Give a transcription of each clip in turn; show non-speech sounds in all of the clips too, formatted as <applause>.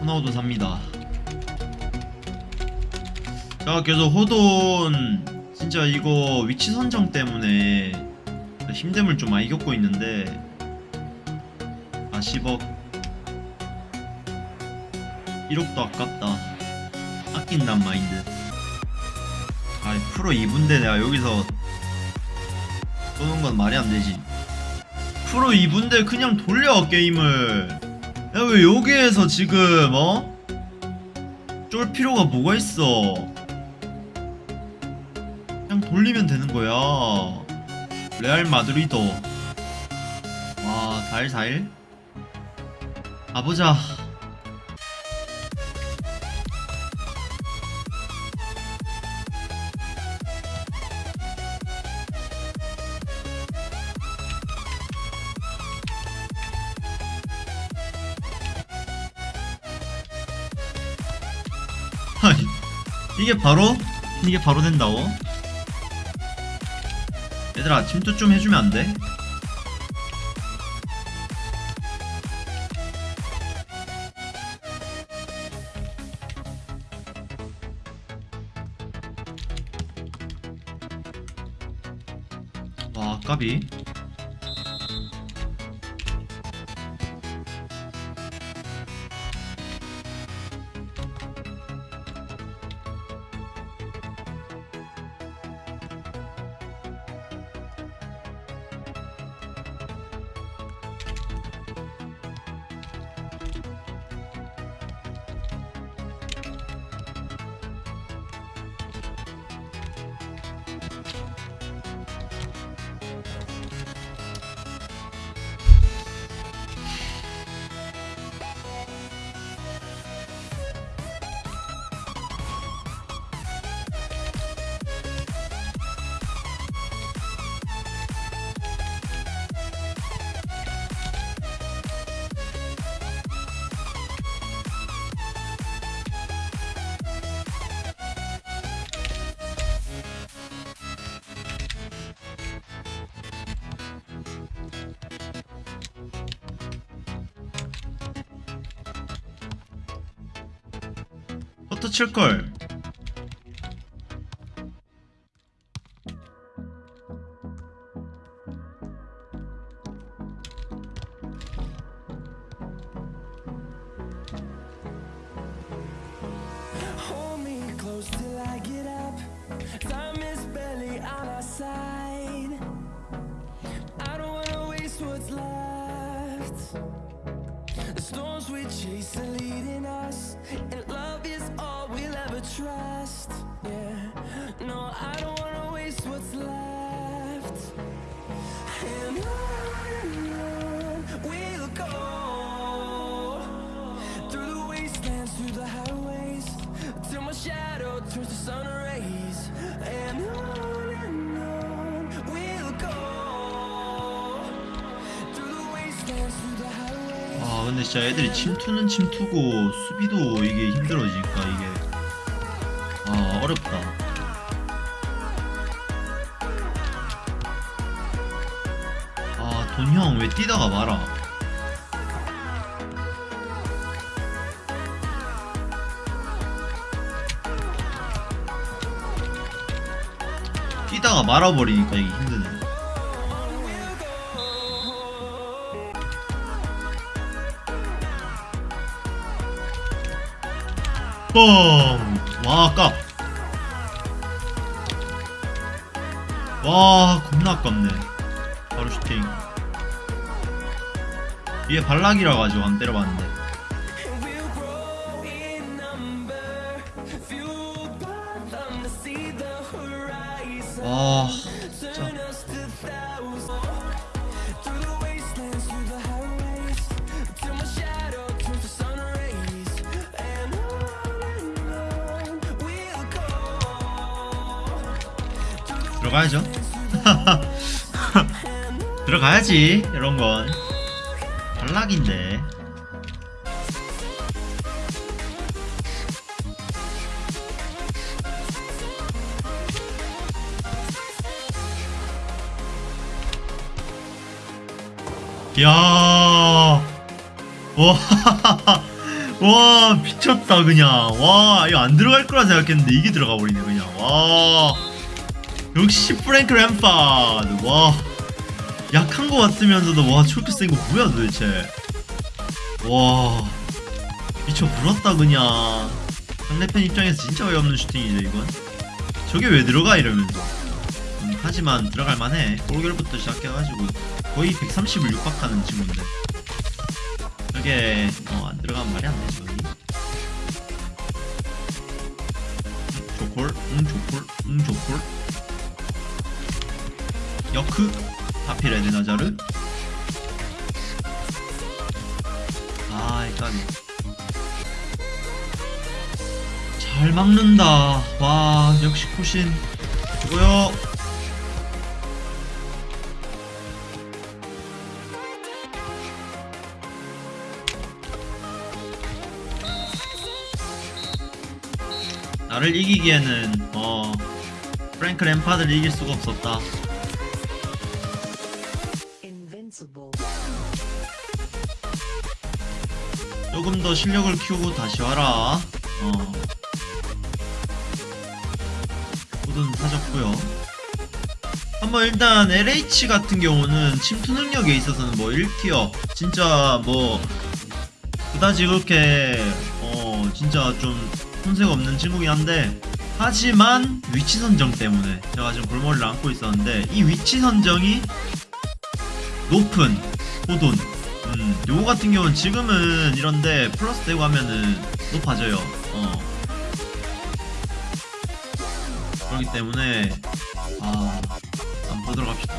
호나우도 삽니다. 자 계속 호돈 진짜 이거 위치 선정 때문에 힘듦을 좀 많이 겪고 있는데 아 10억. 1억도 아깝다. 아낀단 마인드. 아 프로 2분대 내가 여기서 쏘는 건 말이 안 되지. 프로 2분대 그냥 돌려 게임을 야 왜 여기에서 지금 어? 쫄 필요가 뭐가 있어? 그냥 돌리면 되는 거야. 레알 마드리드 와 4일 4일 가보자 이게 바로 이게 바로 된다고? 얘들아 침투 좀 해주면 안 돼? 와 까비 wanna waste what's left. The storms we chase are leading us, and love trust. Yeah, no, I don't wanna waste what's left. And on we'll go through the wastelands, through the highways, till my shadow turns to sun rays. And on and on we'll go through the wastelands, through the highways. 아 근데 진짜 애들이 침투는 침투고 수비도 이게 힘들어지니까 이게 아 어렵다 아 돈형 왜 뛰다가 말아 뛰다가 말아버리니까 이게 힘드네 뻥! 와, 아깝! 와, 겁나 아깝네. 바로 슈팅. 이게 발락이라 가지고 안 때려봤는데. And 들어가야죠. <laughs> 들어가야지, 이런 건. 발락인데. 이야. 와. <laughs> 와 미쳤다 그냥 와 이거 안 들어갈 거라 생각했는데 이게 들어가 버리네 그냥 와 역시 프랭크 램파드. 와. 약한 거 같으면서도 와 저렇게 센 거 뭐야 도대체? 와. 미쳐 불었다 그냥. 상대편 입장에서 진짜 어이없는 슈팅이죠 이건. 저게 왜 들어가 이러면서. 음, 하지만 들어갈 만해. 골결부터 시작해가지고 거의 130을 육박하는 친구인데. 저게 어, 안 들어가면 말이 안 되죠 조콜 응 조콜 응 조콜 여크 하필 에드나자르. 아 일단 잘 막는다. 와 역시 코신 죽어요. 나를 이기기에는 어 프랭크 램파드를 이길 수가 없었다 조금 더 실력을 키우고 다시 와라. 어. 모든 사졌고요. 한번 일단 LH 같은 경우는 침투 능력에 있어서는 뭐 1티어 진짜 뭐 그다지 그렇게 어 진짜 좀 손색 없는 친구긴 한데 하지만 위치 선정 때문에 제가 지금 골머리를 안고 있었는데 이 위치 선정이 높은 호돈 음, 요거 같은 경우는 지금은 이런데 플러스 되고 하면은 높아져요. 어. 그렇기 때문에 아, 한번 보도록 합시다.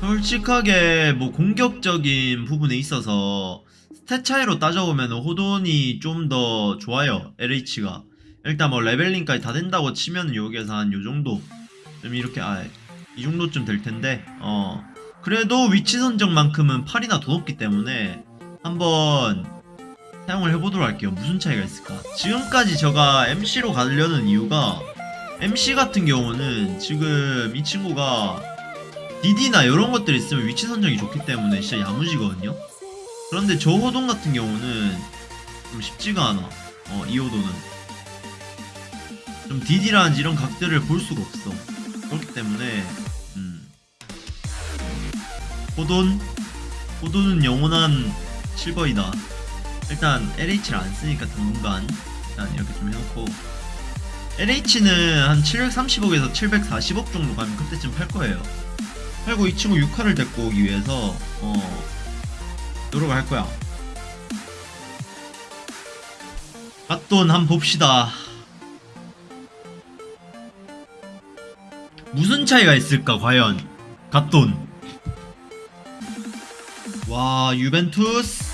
솔직하게 뭐 공격적인 부분에 있어서 stat 차이로 따져보면 호돈이 좀 더 좋아요. LH가 일단 뭐 leveling까지 다 된다고 치면 여기에서 한 요 정도 좀 이렇게 아 이 정도쯤 될 텐데 어 그래도 위치 선정만큼은 8이나 더 높기 때문에 한번 사용을 해보도록 할게요. 무슨 차이가 있을까? 지금까지 제가 MC로 가려는 이유가 MC 같은 경우는 지금 이 친구가 DD나 이런 것들 있으면 위치 선정이 좋기 때문에 진짜 야무지거든요. 그런데 저 호동 같은 경우는 좀 쉽지가 않아. 어, 이 호도는. 좀 DD라든지 이런 각들을 볼 수가 없어. 그렇기 때문에, 음. 호돈 호돈은 영원한 실버이다. 일단 LH를 안 쓰니까 당분간 일단 이렇게 좀 해놓고. LH는 한 730억에서 740억 정도 가면 그때쯤 팔 거예요. 팔고 이 친구 6화를 데리고 오기 위해서 어 노력을 할 거야. 갓돈 한번 봅시다. 무슨 차이가 있을까 과연? 갓돈 와 유벤투스.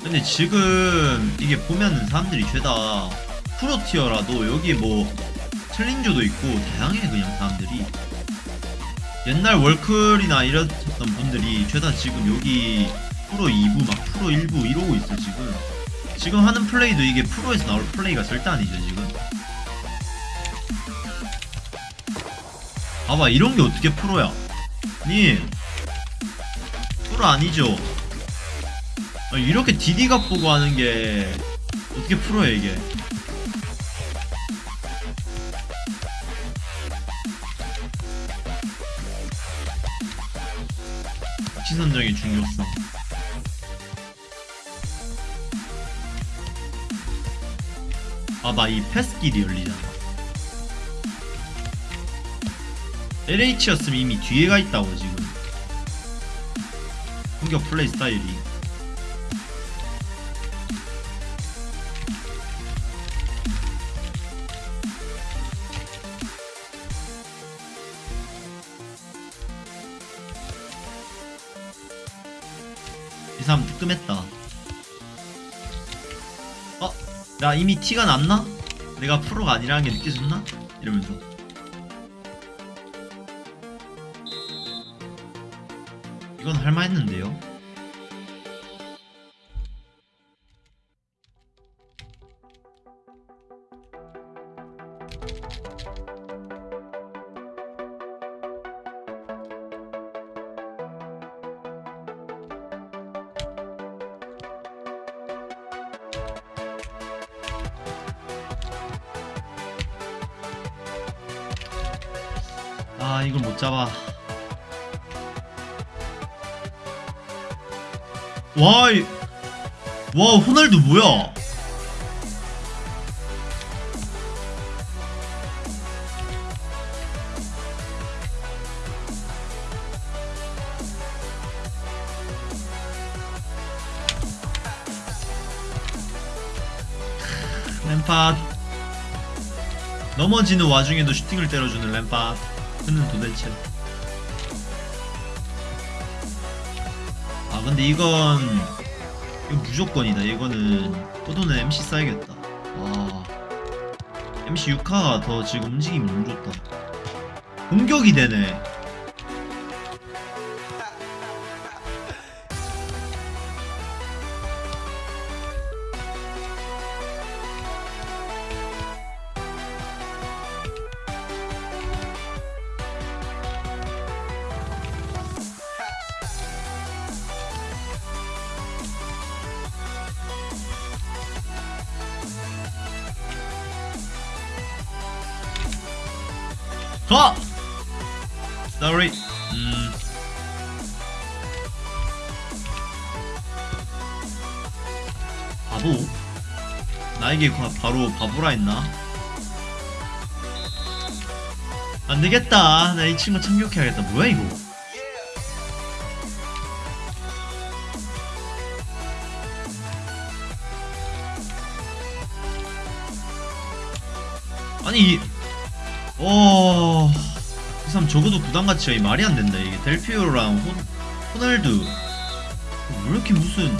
근데 지금 이게 보면은 사람들이 죄다 프로티어라도 여기 뭐 챌린저도 있고 다양해 그냥 사람들이. 옛날 월클이나 이랬던 분들이 죄다 지금 여기 프로 2부 막 프로 1부 이러고 있어 지금. 지금 하는 플레이도 이게 프로에서 나올 플레이가 절대 아니죠 지금. 봐봐 이런 게 어떻게 프로야? 님 프로 아니죠? 아니, 이렇게 DD각 보고 하는 게 어떻게 프로야 이게? 선정의 중요성. 아봐 이 패스길이 열리잖아. LH였으면 이미 뒤에 가 있다고 지금 공격 플레이 스타일이 이 사람 뜨끔했다 어? 나 이미 티가 났나? 내가 프로가 아니라는 게 느껴졌나? 이러면서 이건 할만했는데요 와, 이... 와 호날두 뭐야? 램팟. 넘어지는 와중에도 슈팅을 때려주는 램팟. 그는 도대체 근데 이건 이거 무조건이다. 이거는 포도는 MC 써야겠다. 와. MC 6화가 더 지금 움직임이 너무 좋다. 공격이 되네 가! Sorry. 음. 바보? 나에게 과- 바로 바보라 했나? 안 되겠다. 나 이 친구 참교해야겠다. 뭐야 이거? 아니 이- 어... 이 사람 적어도 구단 가치가 이 말이 안 된다. 이게 델피오랑 호, 호날두 왜 이렇게 무슨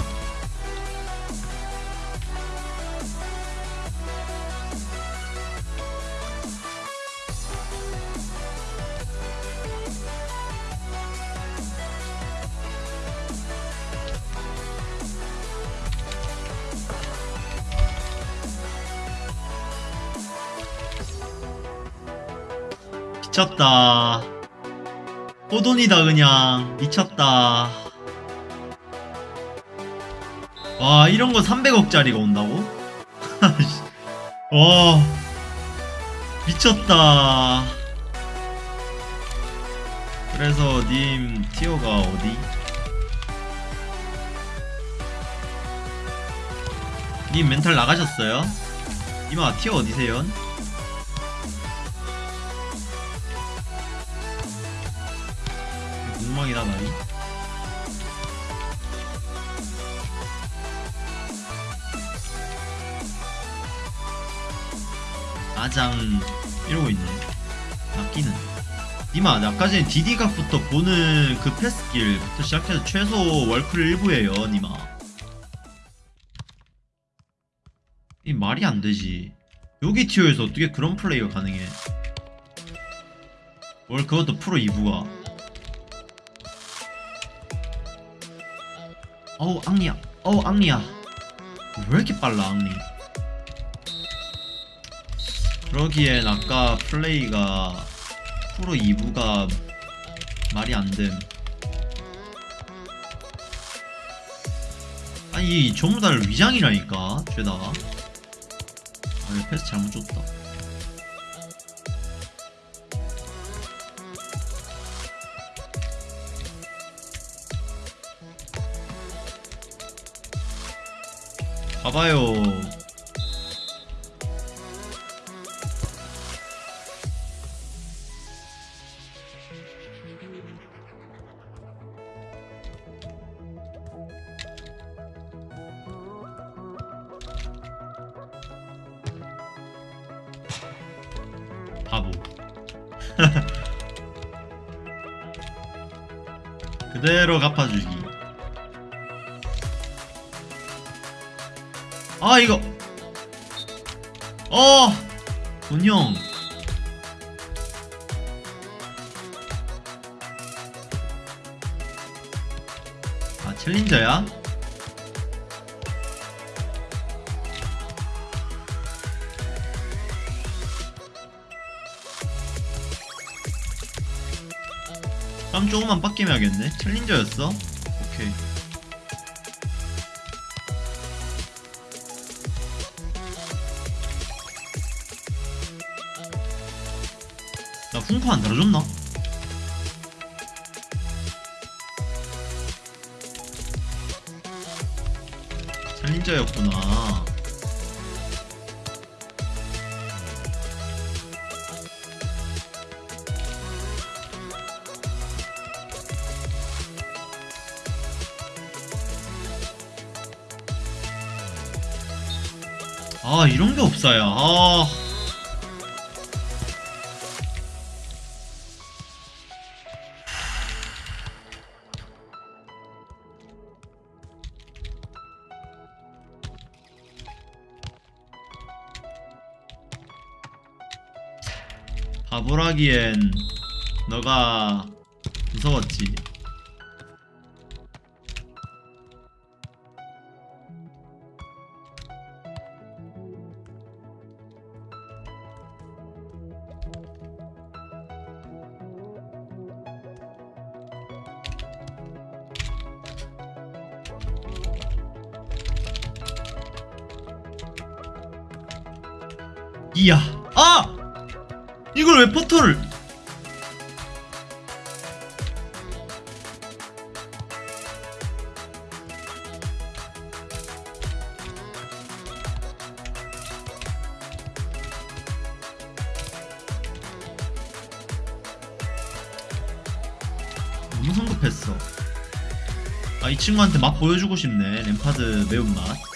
미쳤다. 호돈이다 그냥 미쳤다. 와 이런 거 300억짜리가 온다고? <laughs> 와 미쳤다. 그래서 님 티어가 어디? 님 멘탈 나가셨어요? 이마 티어 어디세요? 엉망이다 나이. 아장 이러고 있네. 낚기는. 니마 아까 전에 디디각부터 보는 그 패스길부터 시작해서 최소 월클 1부에요 니마. 이 말이 안 되지. 여기 티어에서 어떻게 그런 플레이가 가능해? 뭘 그것도 프로 2부가 어우 앙리야. 어우 앙리야. 왜 이렇게 빨라 앙리? 그러기엔 아까 플레이가 프로 2부가 말이 안됨. 아니 이 전부 다 위장이라니까 죄다가 아 이거 패스 잘못 줬다 봐봐요. 바보. <laughs> 그대로 갚아주기. 아 이거 어 본영 아 챌린저야? 다음 조금만 빡게임 해야겠네 챌린저였어? 오케이 공포 안 달아줬나? 살림자였구나. 아 이런게 없어요. 아... 바보라기엔 너가 무서웠지. 이야, 아! 이걸 왜 포털을? 너무 성급했어. 아, 이 친구한테 맛 보여주고 싶네. 램파드 매운맛.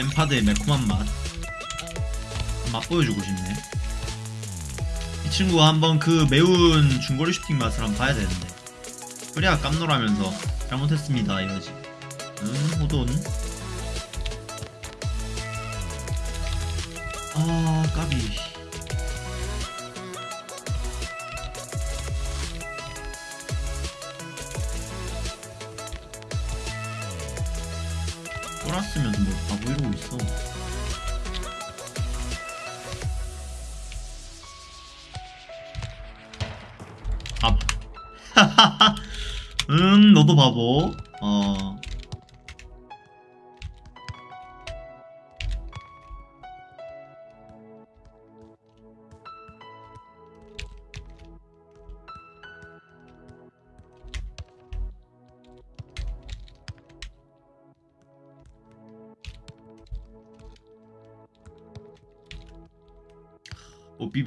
램파드의 매콤한 맛. 맛 보여주고 싶네. 이 친구가 한번 그 매운 중거리 슈팅 맛을 한번 봐야 되는데. 그래야 깜놀하면서 잘못했습니다 이러지. 음, 호돈. 아, 까비. 쫄았으면 뭐 바보 이러고 있어. 아. <laughs> 음, 너도 바보. 어.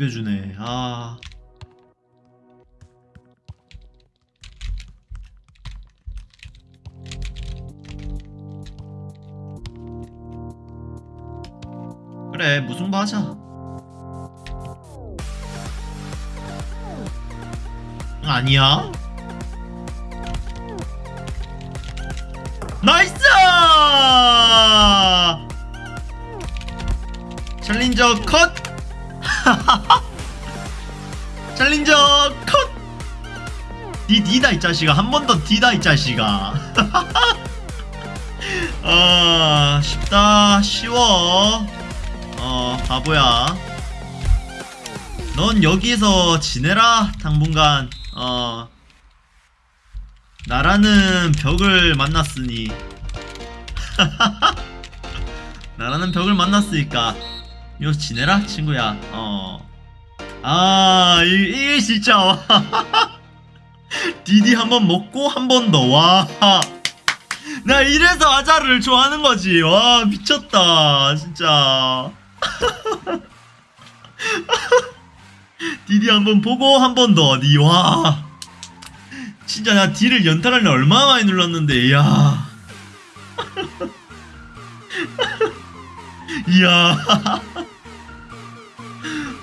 못 비벼주네. 아. 그래, 무승부 하자. 아니야? 나이스! 챌린저 컷! 챌린저 컷! 니 니다 이 자식아. 한 번 더 디다 이 자식아. <laughs> 아 쉽다. 쉬워. 어 바보야. 넌 여기서 지내라 당분간. 어. 나라는 벽을 만났으니. <laughs> 나라는 벽을 만났으니까. 여기서 지내라 친구야. 어 아, 이, 이게 진짜, 와. <laughs> 디디 한 번 먹고 한 번 더, 와. 나 이래서 아자를 좋아하는 거지. 와, 미쳤다. 진짜. <laughs> 디디 한 번 보고 한 번 더, 니, 와. 진짜 나 D를 연타를 얼마나 많이 눌렀는데, 이야. <laughs> 이야.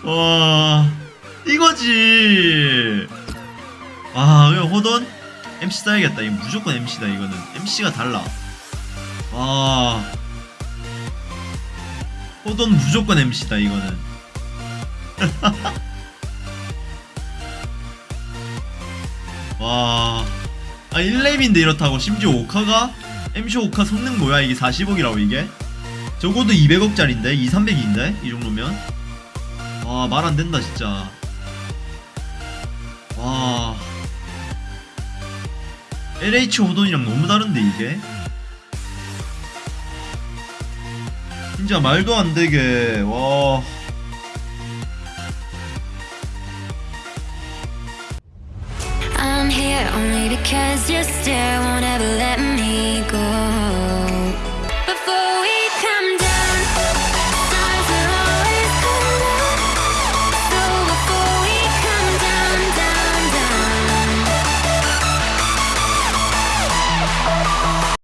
와 이거지. 아 이거 호돈? MC 써야겠다. 이거 무조건 MC다 이거는. MC가 달라. 와. 호돈 무조건 MC다 이거는. <laughs> 와. 아, 1렙인데 이렇다고. 심지어 오카가? MC 오카 성능 뭐야? 이게 40억이라고 이게? 적어도 200억짜린데? 2, 300인데? 이 정도면 와 말 안된다 진짜 와 LH 호돈이랑 너무 다른데 이게 진짜 말도 안되게 와 I'm here only because you're still won't ever let me